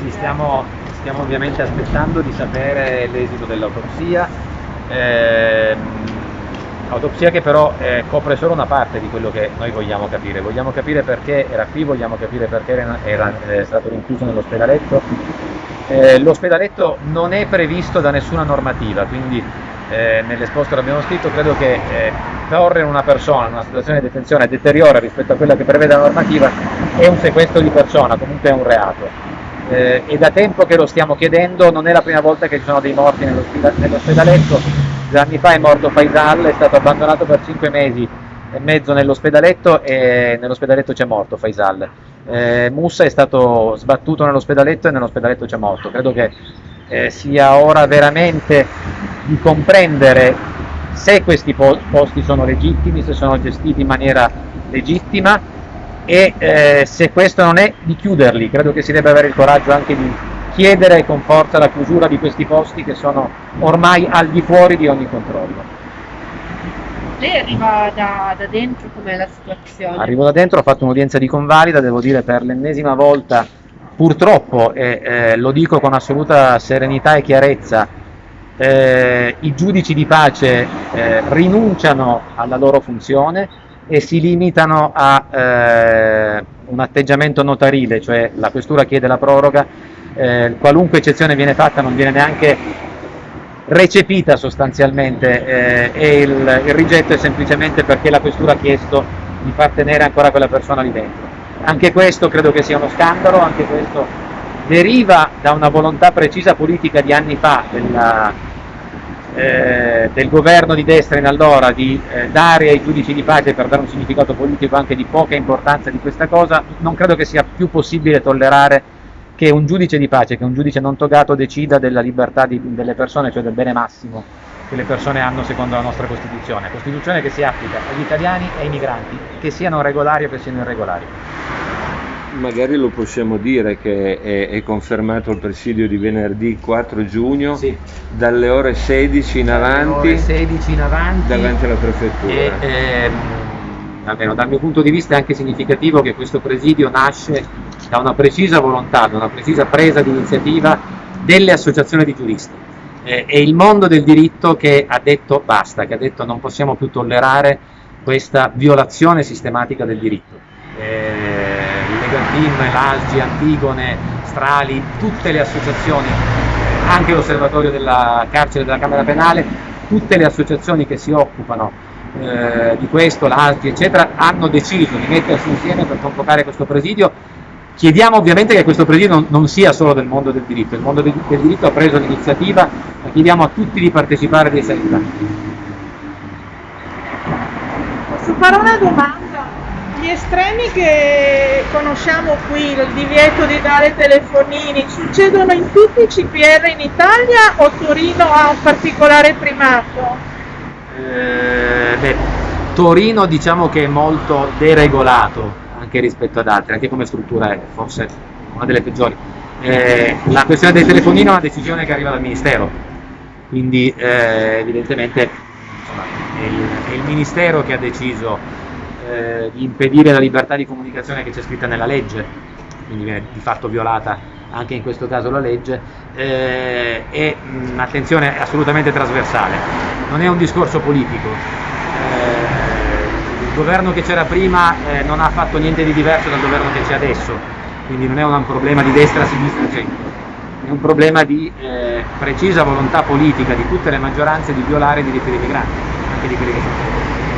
Sì, stiamo, stiamo ovviamente aspettando di sapere l'esito dell'autopsia, eh, autopsia che però eh, copre solo una parte di quello che noi vogliamo capire. Vogliamo capire perché era qui, vogliamo capire perché era, era eh, stato rinchiuso nell'ospedaletto. Eh, l'ospedaletto non è previsto da nessuna normativa, quindi eh, nell'esposto l'abbiamo scritto, credo che eh, porre una persona in una situazione di detenzione deteriora rispetto a quella che prevede la normativa è un sequestro di persona, comunque è un reato. Eh, è da tempo che lo stiamo chiedendo, non è la prima volta che ci sono dei morti nell'ospedaletto, due anni fa è morto Faisal, è stato abbandonato per cinque mesi e mezzo nell'ospedaletto e nell'ospedaletto c'è morto Faisal. Eh, Musa è stato sbattuto nell'ospedaletto e nell'ospedaletto c'è morto. Credo che eh, sia ora veramente di comprendere se questi posti sono legittimi, se sono gestiti in maniera legittima e eh, se questo non è di chiuderli, credo che si debba avere il coraggio anche di chiedere con forza la chiusura di questi posti che sono ormai al di fuori di ogni controllo. Lei arriva da, da dentro, com'è la situazione? Arrivo da dentro, ho fatto un'udienza di convalida, devo dire per l'ennesima volta, purtroppo, e eh, lo dico con assoluta serenità e chiarezza, eh, i giudici di pace eh, rinunciano alla loro funzione e si limitano a eh, un atteggiamento notarile, cioè la questura chiede la proroga, eh, qualunque eccezione viene fatta non viene neanche recepita sostanzialmente eh, e il, il rigetto è semplicemente perché la questura ha chiesto di far tenere ancora quella persona lì dentro. Anche questo credo che sia uno scandalo, anche questo deriva da una volontà precisa politica di anni fa della, eh, del governo di destra in allora di eh, dare ai giudici di pace per dare un significato politico anche di poca importanza di questa cosa, non credo che sia più possibile tollerare che un giudice di pace, che un giudice non togato decida della libertà di, delle persone, cioè del bene massimo che le persone hanno secondo la nostra Costituzione, Costituzione che si applica agli italiani e ai migranti, che siano regolari o che siano irregolari magari lo possiamo dire che è, è, confermato il presidio di venerdì 4 giugno sì. dalle ore 16 in avanti, ore 16 in avanti davanti alla prefettura. E, ehm, almeno dal mio punto di vista è anche significativo che questo presidio nasce da una precisa volontà, da una precisa presa di iniziativa delle associazioni di giuristi. Eh, è il mondo del diritto che ha detto basta, che ha detto non possiamo più tollerare questa violazione sistematica del diritto. Eh, Team, l'ASGI, Antigone, Strali, tutte le associazioni, anche l'osservatorio della carcere della Camera Penale, tutte le associazioni che si occupano eh, di questo, l'ASGI eccetera, hanno deciso di mettersi insieme per convocare questo presidio. Chiediamo ovviamente che questo presidio non, non sia solo del mondo del diritto, il mondo del, del diritto ha preso l'iniziativa, ma chiediamo a tutti di partecipare e di essere Posso fare una domanda? Gli estremi che conosciamo qui, il divieto di dare telefonini, succedono in tutti i CPR in Italia o Torino ha un particolare primato? Eh, beh, Torino diciamo che è molto deregolato anche rispetto ad altri, anche come struttura è forse una delle peggiori. Eh, la questione del telefonino è una decisione che arriva dal Ministero, quindi eh, evidentemente insomma, è, il, è il Ministero che ha deciso eh, di impedire la libertà di comunicazione che c'è scritta nella legge, quindi viene di fatto violata anche in questo caso la legge, eh, e mh, attenzione è assolutamente trasversale, non è un discorso politico. Eh, il governo che c'era prima eh, non ha fatto niente di diverso dal governo che c'è adesso, quindi non è un problema di destra, sinistra, centro, è un problema di eh, precisa volontà politica di tutte le maggioranze di violare i diritti dei migranti, anche di quelli che sono